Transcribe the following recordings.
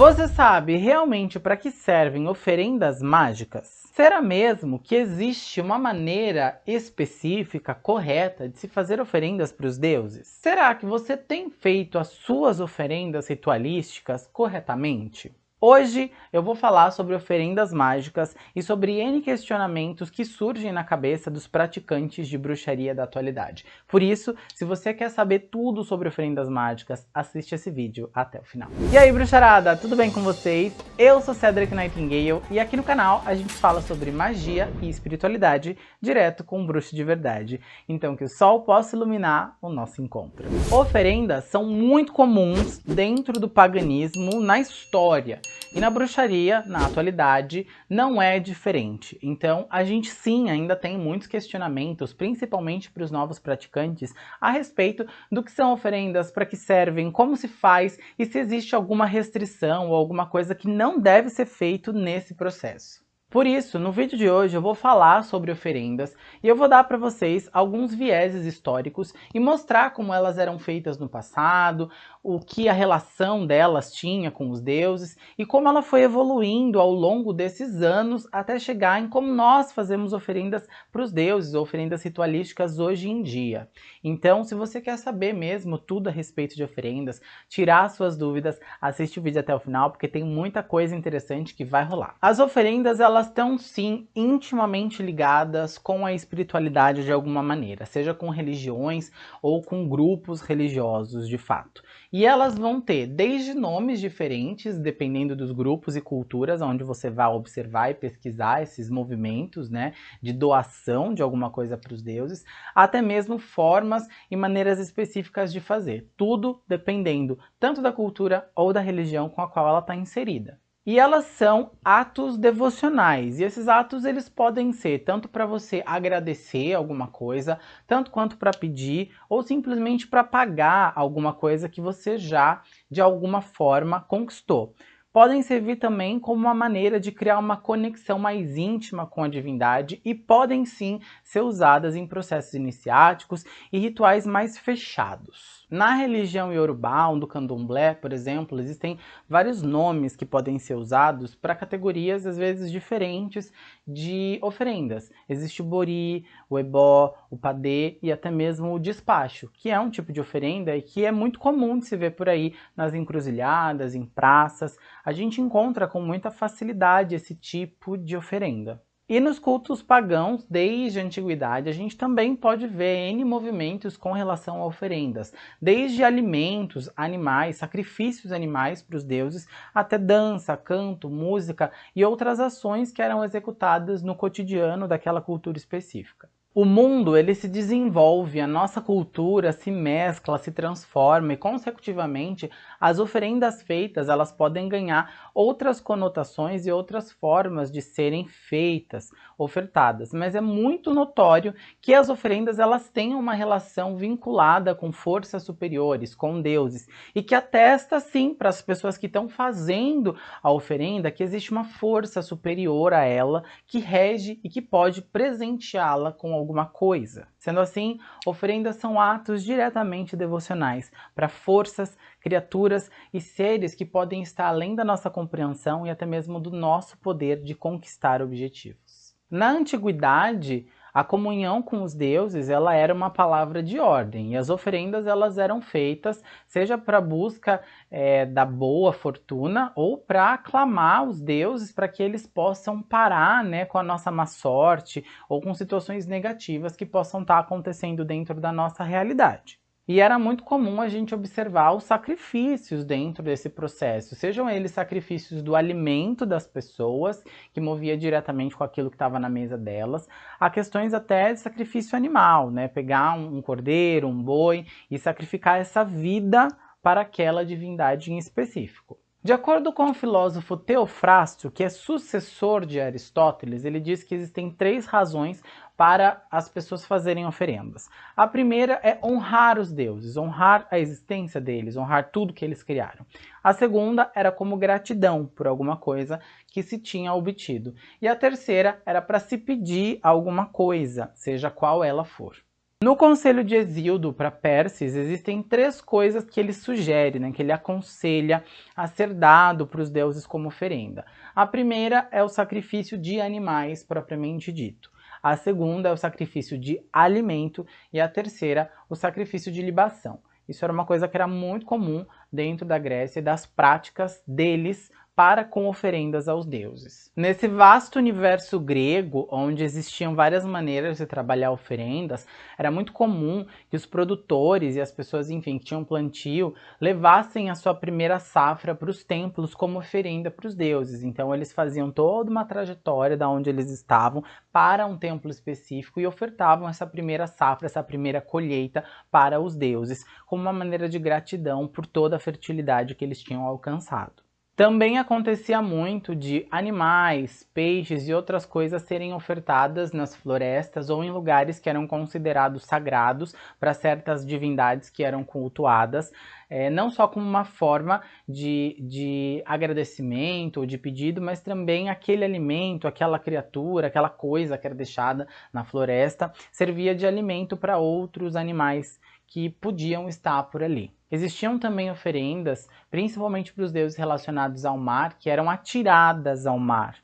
Você sabe realmente para que servem oferendas mágicas? Será mesmo que existe uma maneira específica, correta, de se fazer oferendas para os deuses? Será que você tem feito as suas oferendas ritualísticas corretamente? Hoje eu vou falar sobre oferendas mágicas e sobre N questionamentos que surgem na cabeça dos praticantes de bruxaria da atualidade. Por isso, se você quer saber tudo sobre oferendas mágicas, assiste esse vídeo até o final. E aí bruxarada, tudo bem com vocês? Eu sou Cedric Nightingale e aqui no canal a gente fala sobre magia e espiritualidade direto com um bruxo de verdade. Então que o sol possa iluminar o nosso encontro. Oferendas são muito comuns dentro do paganismo na história. E na bruxaria, na atualidade, não é diferente. Então, a gente sim ainda tem muitos questionamentos, principalmente para os novos praticantes, a respeito do que são oferendas, para que servem, como se faz e se existe alguma restrição ou alguma coisa que não deve ser feito nesse processo. Por isso, no vídeo de hoje eu vou falar sobre oferendas e eu vou dar para vocês alguns vieses históricos e mostrar como elas eram feitas no passado, o que a relação delas tinha com os deuses e como ela foi evoluindo ao longo desses anos até chegar em como nós fazemos oferendas para os deuses, oferendas ritualísticas hoje em dia. Então, se você quer saber mesmo tudo a respeito de oferendas, tirar suas dúvidas, assiste o vídeo até o final porque tem muita coisa interessante que vai rolar. As oferendas, elas estão sim intimamente ligadas com a espiritualidade de alguma maneira, seja com religiões ou com grupos religiosos de fato. E elas vão ter desde nomes diferentes, dependendo dos grupos e culturas onde você vai observar e pesquisar esses movimentos né, de doação de alguma coisa para os deuses, até mesmo formas e maneiras específicas de fazer. Tudo dependendo tanto da cultura ou da religião com a qual ela está inserida. E elas são atos devocionais. E esses atos eles podem ser tanto para você agradecer alguma coisa, tanto quanto para pedir ou simplesmente para pagar alguma coisa que você já de alguma forma conquistou podem servir também como uma maneira de criar uma conexão mais íntima com a divindade e podem sim ser usadas em processos iniciáticos e rituais mais fechados. Na religião iorubá, do candomblé, por exemplo, existem vários nomes que podem ser usados para categorias às vezes diferentes de oferendas. Existe o bori, o ebó, o padê e até mesmo o despacho, que é um tipo de oferenda e que é muito comum de se ver por aí nas encruzilhadas, em praças, a gente encontra com muita facilidade esse tipo de oferenda. E nos cultos pagãos, desde a antiguidade, a gente também pode ver N movimentos com relação a oferendas, desde alimentos, animais, sacrifícios animais para os deuses, até dança, canto, música e outras ações que eram executadas no cotidiano daquela cultura específica. O mundo ele se desenvolve, a nossa cultura se mescla, se transforma e consecutivamente as oferendas feitas elas podem ganhar outras conotações e outras formas de serem feitas, ofertadas. Mas é muito notório que as oferendas elas têm uma relação vinculada com forças superiores, com deuses e que atesta sim para as pessoas que estão fazendo a oferenda que existe uma força superior a ela que rege e que pode presenteá-la com alguma coisa. Sendo assim, oferendas são atos diretamente devocionais para forças, criaturas e seres que podem estar além da nossa compreensão e até mesmo do nosso poder de conquistar objetivos. Na antiguidade, a comunhão com os deuses ela era uma palavra de ordem e as oferendas elas eram feitas seja para busca é, da boa fortuna ou para aclamar os deuses para que eles possam parar né, com a nossa má sorte ou com situações negativas que possam estar tá acontecendo dentro da nossa realidade. E era muito comum a gente observar os sacrifícios dentro desse processo, sejam eles sacrifícios do alimento das pessoas, que movia diretamente com aquilo que estava na mesa delas, a questões até de sacrifício animal, né? Pegar um cordeiro, um boi e sacrificar essa vida para aquela divindade em específico. De acordo com o filósofo Teofrástio, que é sucessor de Aristóteles, ele diz que existem três razões para as pessoas fazerem oferendas. A primeira é honrar os deuses, honrar a existência deles, honrar tudo que eles criaram. A segunda era como gratidão por alguma coisa que se tinha obtido. E a terceira era para se pedir alguma coisa, seja qual ela for. No conselho de Exildo para Perses, existem três coisas que ele sugere, né, que ele aconselha a ser dado para os deuses como oferenda. A primeira é o sacrifício de animais, propriamente dito. A segunda é o sacrifício de alimento e a terceira, o sacrifício de libação. Isso era uma coisa que era muito comum dentro da Grécia e das práticas deles para com oferendas aos deuses. Nesse vasto universo grego, onde existiam várias maneiras de trabalhar oferendas, era muito comum que os produtores e as pessoas, enfim, que tinham plantio, levassem a sua primeira safra para os templos como oferenda para os deuses. Então eles faziam toda uma trajetória da onde eles estavam para um templo específico e ofertavam essa primeira safra, essa primeira colheita para os deuses, como uma maneira de gratidão por toda a fertilidade que eles tinham alcançado. Também acontecia muito de animais, peixes e outras coisas serem ofertadas nas florestas ou em lugares que eram considerados sagrados para certas divindades que eram cultuadas, é, não só como uma forma de, de agradecimento ou de pedido, mas também aquele alimento, aquela criatura, aquela coisa que era deixada na floresta, servia de alimento para outros animais que podiam estar por ali. Existiam também oferendas, principalmente para os deuses relacionados ao mar, que eram atiradas ao mar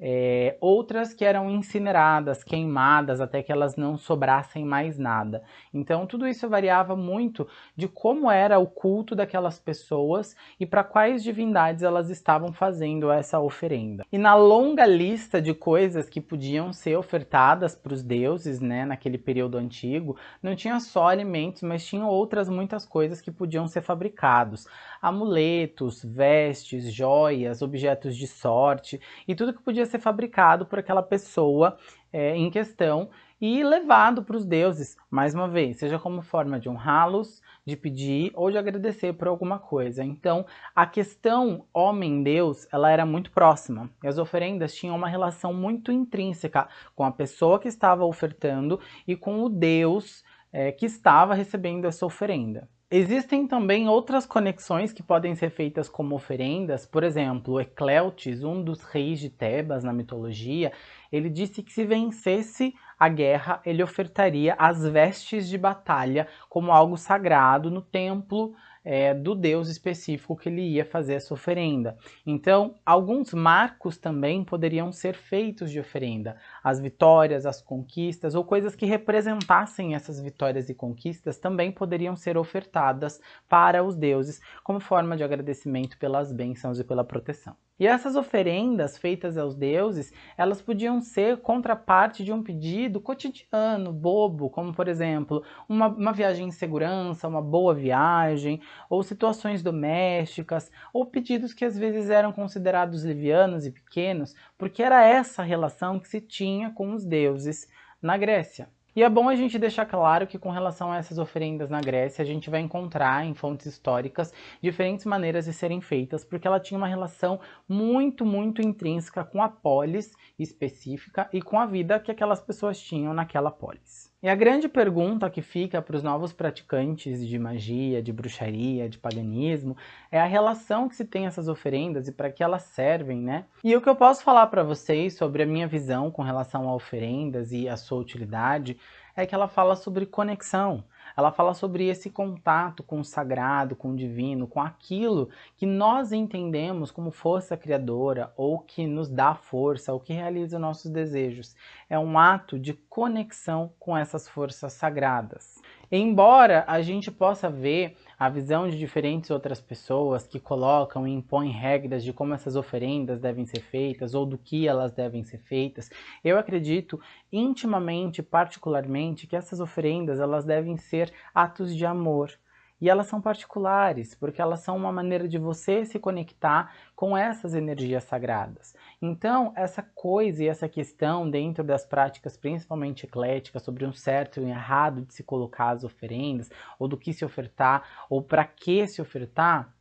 é, outras que eram incineradas, queimadas, até que elas não sobrassem mais nada. Então tudo isso variava muito de como era o culto daquelas pessoas e para quais divindades elas estavam fazendo essa oferenda. E na longa lista de coisas que podiam ser ofertadas para os deuses, né, naquele período antigo, não tinha só alimentos, mas tinha outras muitas coisas que podiam ser fabricados. Amuletos, vestes, joias, objetos de sorte e tudo que podia ser fabricado por aquela pessoa é, em questão e levado para os deuses, mais uma vez, seja como forma de honrá-los, de pedir ou de agradecer por alguma coisa. Então, a questão homem-deus, ela era muito próxima. E as oferendas tinham uma relação muito intrínseca com a pessoa que estava ofertando e com o deus é, que estava recebendo essa oferenda. Existem também outras conexões que podem ser feitas como oferendas, por exemplo, Ecleutes, um dos reis de Tebas na mitologia, ele disse que se vencesse a guerra, ele ofertaria as vestes de batalha como algo sagrado no templo é, do deus específico que ele ia fazer essa oferenda. Então, alguns marcos também poderiam ser feitos de oferenda. As vitórias, as conquistas ou coisas que representassem essas vitórias e conquistas também poderiam ser ofertadas para os deuses como forma de agradecimento pelas bênçãos e pela proteção. E essas oferendas feitas aos deuses, elas podiam ser contraparte de um pedido cotidiano, bobo, como por exemplo, uma, uma viagem em segurança, uma boa viagem, ou situações domésticas, ou pedidos que às vezes eram considerados livianos e pequenos, porque era essa relação que se tinha com os deuses na Grécia. E é bom a gente deixar claro que com relação a essas oferendas na Grécia, a gente vai encontrar em fontes históricas diferentes maneiras de serem feitas, porque ela tinha uma relação muito, muito intrínseca com a polis específica e com a vida que aquelas pessoas tinham naquela polis. E a grande pergunta que fica para os novos praticantes de magia, de bruxaria, de paganismo, é a relação que se tem essas oferendas e para que elas servem, né? E o que eu posso falar para vocês sobre a minha visão com relação a oferendas e a sua utilidade é que ela fala sobre conexão. Ela fala sobre esse contato com o sagrado, com o divino, com aquilo que nós entendemos como força criadora ou que nos dá força, ou que realiza nossos desejos. É um ato de conexão com essas forças sagradas. Embora a gente possa ver a visão de diferentes outras pessoas que colocam e impõem regras de como essas oferendas devem ser feitas ou do que elas devem ser feitas, eu acredito intimamente, particularmente, que essas oferendas elas devem ser atos de amor, e elas são particulares, porque elas são uma maneira de você se conectar com essas energias sagradas. Então, essa coisa e essa questão dentro das práticas, principalmente ecléticas, sobre um certo e um errado de se colocar as oferendas, ou do que se ofertar, ou para que se ofertar,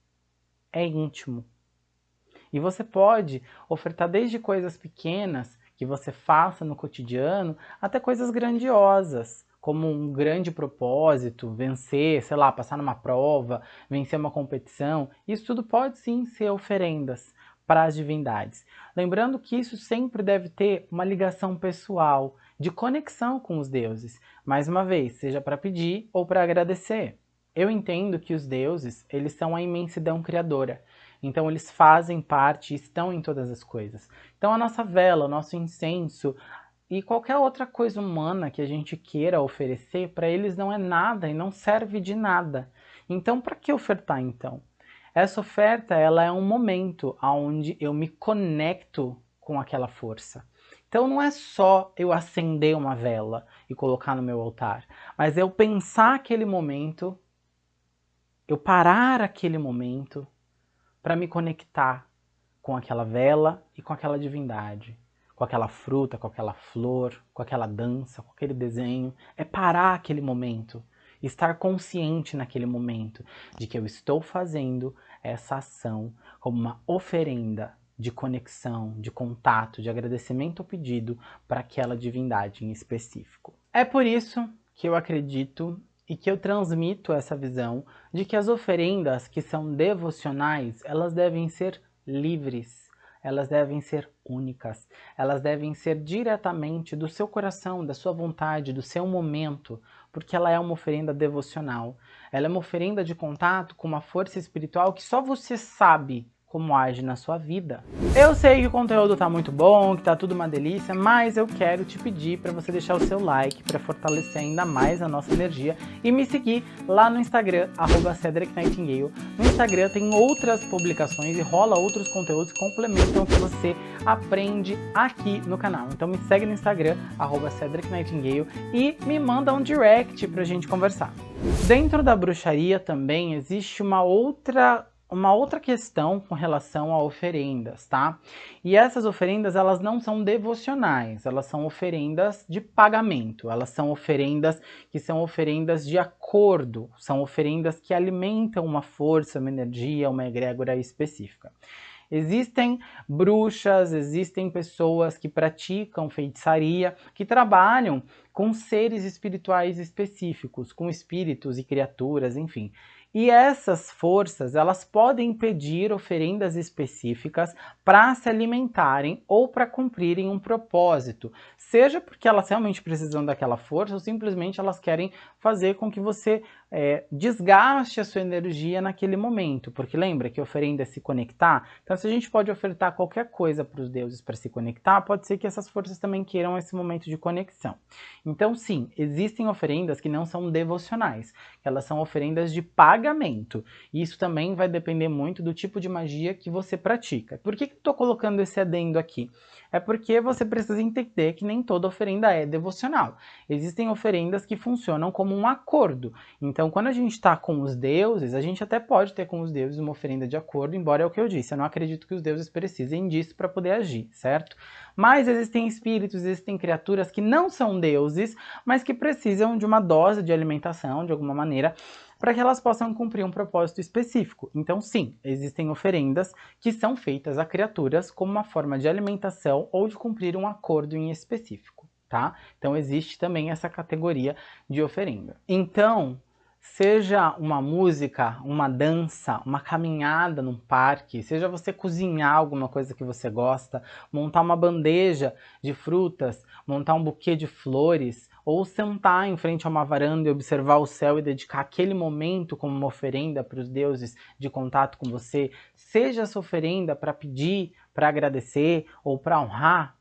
é íntimo. E você pode ofertar desde coisas pequenas que você faça no cotidiano, até coisas grandiosas como um grande propósito, vencer, sei lá, passar numa prova, vencer uma competição, isso tudo pode sim ser oferendas para as divindades. Lembrando que isso sempre deve ter uma ligação pessoal, de conexão com os deuses. Mais uma vez, seja para pedir ou para agradecer. Eu entendo que os deuses, eles são a imensidão criadora. Então eles fazem parte, estão em todas as coisas. Então a nossa vela, o nosso incenso e qualquer outra coisa humana que a gente queira oferecer, para eles não é nada e não serve de nada. Então para que ofertar então? Essa oferta ela é um momento onde eu me conecto com aquela força. Então não é só eu acender uma vela e colocar no meu altar, mas eu pensar aquele momento, eu parar aquele momento para me conectar com aquela vela e com aquela divindade, com aquela fruta, com aquela flor, com aquela dança, com aquele desenho. É parar aquele momento, estar consciente naquele momento de que eu estou fazendo essa ação como uma oferenda de conexão, de contato, de agradecimento ao pedido para aquela divindade em específico. É por isso que eu acredito e que eu transmito essa visão de que as oferendas que são devocionais, elas devem ser livres, elas devem ser únicas, elas devem ser diretamente do seu coração, da sua vontade, do seu momento, porque ela é uma oferenda devocional. Ela é uma oferenda de contato com uma força espiritual que só você sabe como age na sua vida. Eu sei que o conteúdo tá muito bom, que tá tudo uma delícia, mas eu quero te pedir para você deixar o seu like para fortalecer ainda mais a nossa energia e me seguir lá no Instagram, arroba Cedric Nightingale. No Instagram tem outras publicações e rola outros conteúdos que complementam o que você aprende aqui no canal. Então me segue no Instagram, arroba Cedric Nightingale e me manda um direct pra gente conversar. Dentro da bruxaria também existe uma outra uma outra questão com relação a oferendas, tá? E essas oferendas, elas não são devocionais, elas são oferendas de pagamento, elas são oferendas que são oferendas de acordo, são oferendas que alimentam uma força, uma energia, uma egrégora específica. Existem bruxas, existem pessoas que praticam feitiçaria, que trabalham com seres espirituais específicos, com espíritos e criaturas, enfim. E essas forças, elas podem pedir oferendas específicas para se alimentarem ou para cumprirem um propósito, seja porque elas realmente precisam daquela força ou simplesmente elas querem fazer com que você é, desgaste a sua energia naquele momento, porque lembra que oferenda é se conectar? Então se a gente pode ofertar qualquer coisa para os deuses para se conectar, pode ser que essas forças também queiram esse momento de conexão. Então sim, existem oferendas que não são devocionais, elas são oferendas de pagamento, isso também vai depender muito do tipo de magia que você pratica. Por que estou colocando esse adendo aqui? É porque você precisa entender que nem toda oferenda é devocional. Existem oferendas que funcionam como um acordo, então então, quando a gente está com os deuses, a gente até pode ter com os deuses uma oferenda de acordo, embora é o que eu disse, eu não acredito que os deuses precisem disso para poder agir, certo? Mas existem espíritos, existem criaturas que não são deuses, mas que precisam de uma dose de alimentação, de alguma maneira, para que elas possam cumprir um propósito específico. Então, sim, existem oferendas que são feitas a criaturas como uma forma de alimentação ou de cumprir um acordo em específico. Tá? Então existe também essa categoria de oferenda. Então, Seja uma música, uma dança, uma caminhada num parque, seja você cozinhar alguma coisa que você gosta, montar uma bandeja de frutas, montar um buquê de flores, ou sentar em frente a uma varanda e observar o céu e dedicar aquele momento como uma oferenda para os deuses de contato com você, seja essa oferenda para pedir, para agradecer ou para honrar,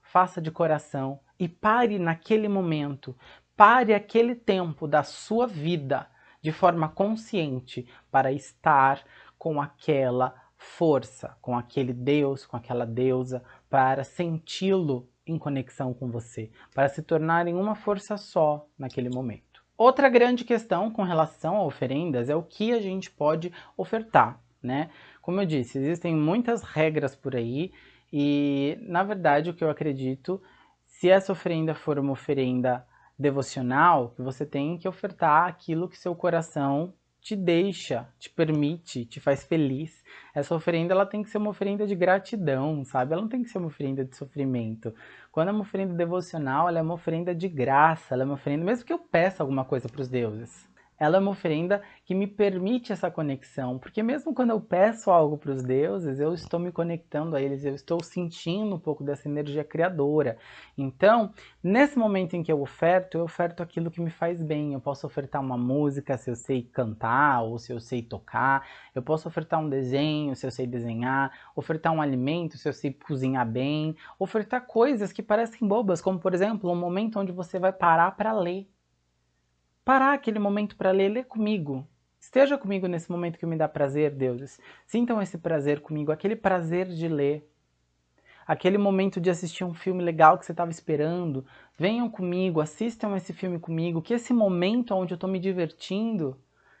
faça de coração e pare naquele momento Pare aquele tempo da sua vida de forma consciente para estar com aquela força, com aquele Deus, com aquela deusa, para senti-lo em conexão com você, para se tornarem uma força só naquele momento. Outra grande questão com relação a oferendas é o que a gente pode ofertar, né? Como eu disse, existem muitas regras por aí e, na verdade, o que eu acredito, se essa oferenda for uma oferenda devocional que você tem que ofertar aquilo que seu coração te deixa, te permite, te faz feliz. Essa oferenda ela tem que ser uma oferenda de gratidão, sabe? Ela não tem que ser uma oferenda de sofrimento. Quando é uma oferenda devocional, ela é uma oferenda de graça, ela é uma oferenda, mesmo que eu peça alguma coisa para os deuses. Ela é uma oferenda que me permite essa conexão, porque mesmo quando eu peço algo para os deuses, eu estou me conectando a eles, eu estou sentindo um pouco dessa energia criadora. Então, nesse momento em que eu oferto, eu oferto aquilo que me faz bem. Eu posso ofertar uma música se eu sei cantar ou se eu sei tocar, eu posso ofertar um desenho se eu sei desenhar, ofertar um alimento se eu sei cozinhar bem, ofertar coisas que parecem bobas, como por exemplo, um momento onde você vai parar para ler parar aquele momento para ler, ler comigo. Esteja comigo nesse momento que me dá prazer, deuses. Sintam esse prazer comigo, aquele prazer de ler. Aquele momento de assistir um filme legal que você estava esperando. Venham comigo, assistam esse filme comigo. Que esse momento onde eu estou me divertindo,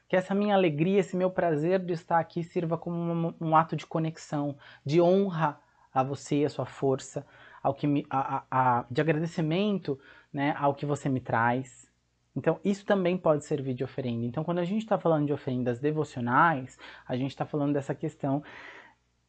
que essa minha alegria, esse meu prazer de estar aqui sirva como um, um ato de conexão, de honra a você, a sua força, ao que me, a, a, a, de agradecimento né, ao que você me traz. Então, isso também pode servir de oferenda. Então, quando a gente está falando de oferendas devocionais, a gente está falando dessa questão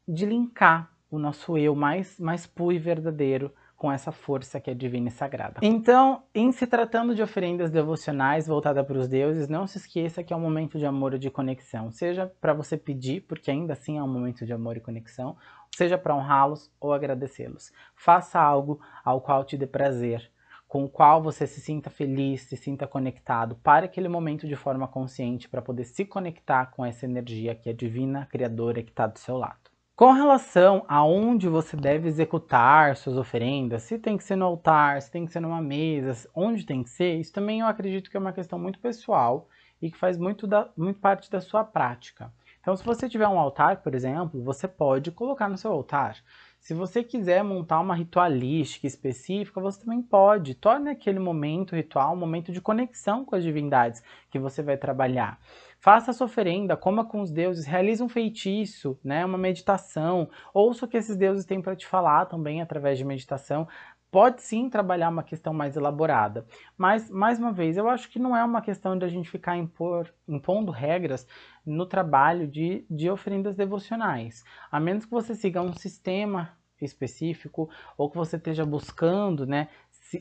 de linkar o nosso eu mais, mais puro e verdadeiro com essa força que é divina e sagrada. Então, em se tratando de oferendas devocionais voltadas para os deuses, não se esqueça que é um momento de amor e de conexão. Seja para você pedir, porque ainda assim é um momento de amor e conexão, seja para honrá-los ou agradecê-los. Faça algo ao qual te dê prazer, com o qual você se sinta feliz, se sinta conectado. Pare aquele momento de forma consciente para poder se conectar com essa energia que é divina, criadora, que está do seu lado. Com relação a onde você deve executar suas oferendas, se tem que ser no altar, se tem que ser numa mesa, onde tem que ser, isso também eu acredito que é uma questão muito pessoal e que faz muito, da, muito parte da sua prática. Então, se você tiver um altar, por exemplo, você pode colocar no seu altar. Se você quiser montar uma ritualística específica, você também pode. Torne aquele momento ritual um momento de conexão com as divindades que você vai trabalhar. Faça a sua oferenda, coma com os deuses, realize um feitiço, né, uma meditação. Ouça o que esses deuses têm para te falar também através de meditação pode sim trabalhar uma questão mais elaborada. Mas, mais uma vez, eu acho que não é uma questão de a gente ficar impor, impondo regras no trabalho de, de oferendas devocionais. A menos que você siga um sistema específico ou que você esteja buscando né,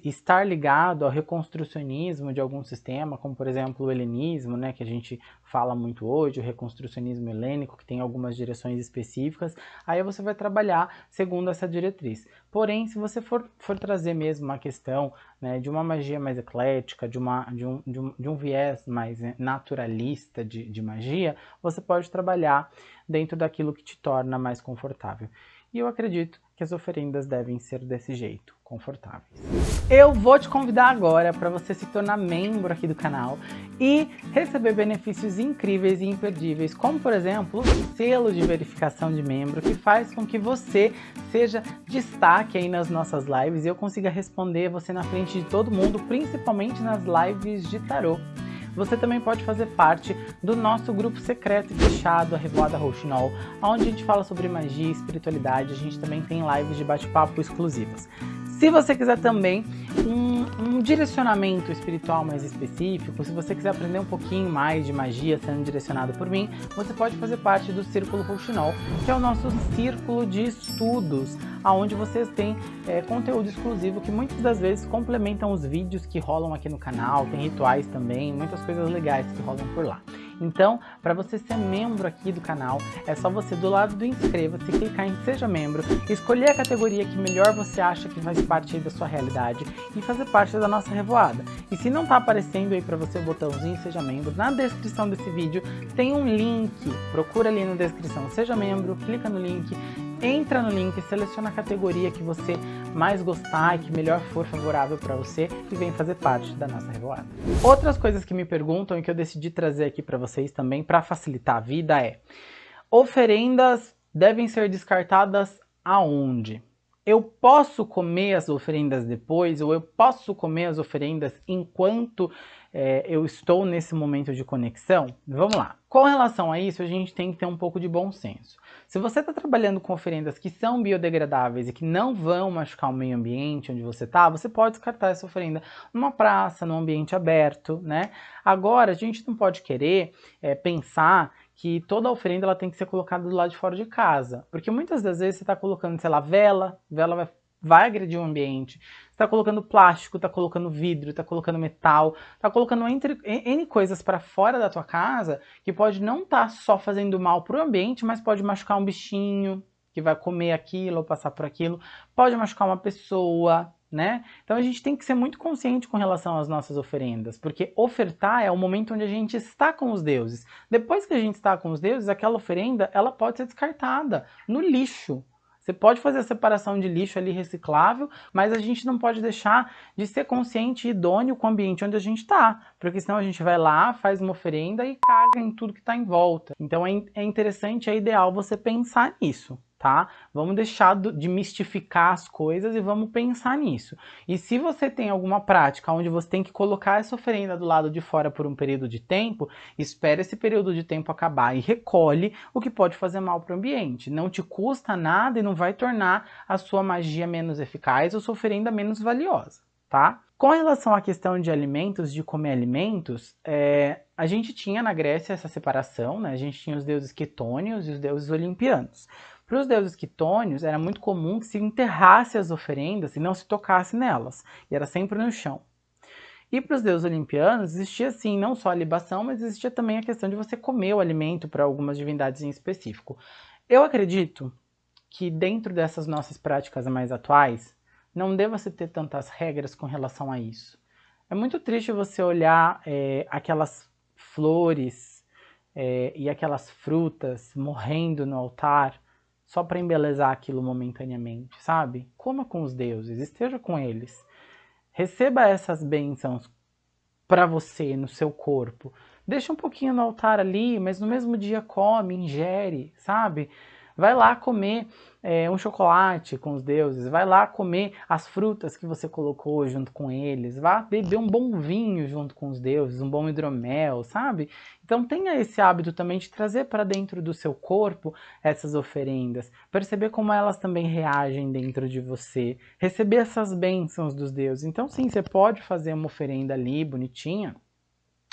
estar ligado ao reconstrucionismo de algum sistema, como por exemplo o helenismo, né, que a gente fala muito hoje, o reconstrucionismo helênico, que tem algumas direções específicas, aí você vai trabalhar segundo essa diretriz. Porém, se você for, for trazer mesmo uma questão né, de uma magia mais eclética, de, uma, de, um, de, um, de um viés mais né, naturalista de, de magia, você pode trabalhar dentro daquilo que te torna mais confortável. E eu acredito que as oferendas devem ser desse jeito, confortáveis. Eu vou te convidar agora para você se tornar membro aqui do canal e receber benefícios incríveis e imperdíveis, como por exemplo o selo de verificação de membro, que faz com que você seja destaque aí nas nossas lives e eu consiga responder você na frente de todo mundo, principalmente nas lives de tarô. Você também pode fazer parte do nosso grupo secreto e fechado, a Revoada Rouxinol, onde a gente fala sobre magia e espiritualidade. A gente também tem lives de bate-papo exclusivas. Se você quiser também um, um, direcionamento espiritual mais específico, se você quiser aprender um pouquinho mais de magia sendo direcionado por mim, você pode fazer parte do Círculo Rouxinol, que é o nosso círculo de estudos, onde vocês têm é, conteúdo exclusivo que muitas das vezes complementam os vídeos que rolam aqui no canal, tem rituais também, muitas coisas legais que rolam por lá. Então, para você ser membro aqui do canal, é só você do lado do inscreva-se, clicar em seja membro, escolher a categoria que melhor você acha que faz parte da sua realidade e fazer parte da nossa revoada. E se não está aparecendo aí para você o botãozinho seja membro, na descrição desse vídeo tem um link, procura ali na descrição seja membro, clica no link entra no link, seleciona a categoria que você mais gostar e que melhor for favorável para você e vem fazer parte da nossa revoada. Outras coisas que me perguntam e que eu decidi trazer aqui para vocês também para facilitar a vida é oferendas devem ser descartadas aonde? Eu posso comer as oferendas depois ou eu posso comer as oferendas enquanto é, eu estou nesse momento de conexão? Vamos lá. Com relação a isso, a gente tem que ter um pouco de bom senso. Se você está trabalhando com oferendas que são biodegradáveis e que não vão machucar o meio ambiente onde você está, você pode descartar essa oferenda numa praça, num ambiente aberto, né? Agora, a gente não pode querer é, pensar que toda oferenda ela tem que ser colocada do lado de fora de casa. Porque muitas das vezes você está colocando, sei lá, vela, vela vai vai agredir o ambiente. Está colocando plástico, está colocando vidro, está colocando metal, está colocando entre, N coisas para fora da tua casa que pode não estar tá só fazendo mal para o ambiente, mas pode machucar um bichinho que vai comer aquilo ou passar por aquilo, pode machucar uma pessoa, né? Então a gente tem que ser muito consciente com relação às nossas oferendas, porque ofertar é o momento onde a gente está com os deuses. Depois que a gente está com os deuses, aquela oferenda, ela pode ser descartada no lixo, você pode fazer a separação de lixo ali reciclável, mas a gente não pode deixar de ser consciente e idôneo com o ambiente onde a gente está, porque senão a gente vai lá, faz uma oferenda e caga em tudo que está em volta. Então é, é interessante, é ideal você pensar nisso tá? Vamos deixar de mistificar as coisas e vamos pensar nisso. E se você tem alguma prática onde você tem que colocar essa oferenda do lado de fora por um período de tempo, espere esse período de tempo acabar e recolhe o que pode fazer mal para o ambiente. Não te custa nada e não vai tornar a sua magia menos eficaz ou sua oferenda menos valiosa, tá? Com relação à questão de alimentos, de comer alimentos, é, a gente tinha na Grécia essa separação, né? A gente tinha os deuses quetônios e os deuses olimpianos. Para os deuses quitônios, era muito comum que se enterrasse as oferendas e não se tocasse nelas, e era sempre no chão. E para os deuses olimpianos, existia sim não só a libação, mas existia também a questão de você comer o alimento para algumas divindades em específico. Eu acredito que dentro dessas nossas práticas mais atuais, não deva se ter tantas regras com relação a isso. É muito triste você olhar é, aquelas flores é, e aquelas frutas morrendo no altar só para embelezar aquilo momentaneamente, sabe? Coma com os deuses, esteja com eles. Receba essas bênçãos para você, no seu corpo. Deixa um pouquinho no altar ali, mas no mesmo dia come, ingere, sabe? Vai lá comer é, um chocolate com os deuses, vai lá comer as frutas que você colocou junto com eles, vá beber um bom vinho junto com os deuses, um bom hidromel, sabe? Então tenha esse hábito também de trazer para dentro do seu corpo essas oferendas, perceber como elas também reagem dentro de você, receber essas bênçãos dos deuses. Então sim, você pode fazer uma oferenda ali, bonitinha,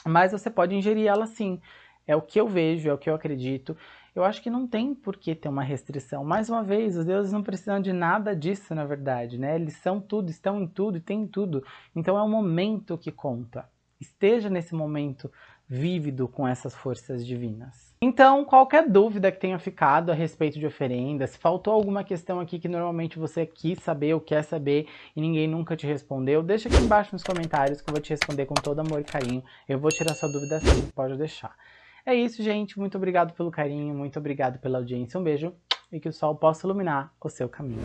mas você pode ingerir ela sim. É o que eu vejo, é o que eu acredito eu acho que não tem por que ter uma restrição. Mais uma vez, os deuses não precisam de nada disso, na verdade, né? Eles são tudo, estão em tudo e têm tudo. Então é o momento que conta. Esteja nesse momento vívido com essas forças divinas. Então, qualquer dúvida que tenha ficado a respeito de oferendas, faltou alguma questão aqui que normalmente você quis saber ou quer saber e ninguém nunca te respondeu, deixa aqui embaixo nos comentários que eu vou te responder com todo amor e carinho. Eu vou tirar sua dúvida sim, pode deixar. É isso, gente. Muito obrigado pelo carinho, muito obrigado pela audiência. Um beijo e que o sol possa iluminar o seu caminho.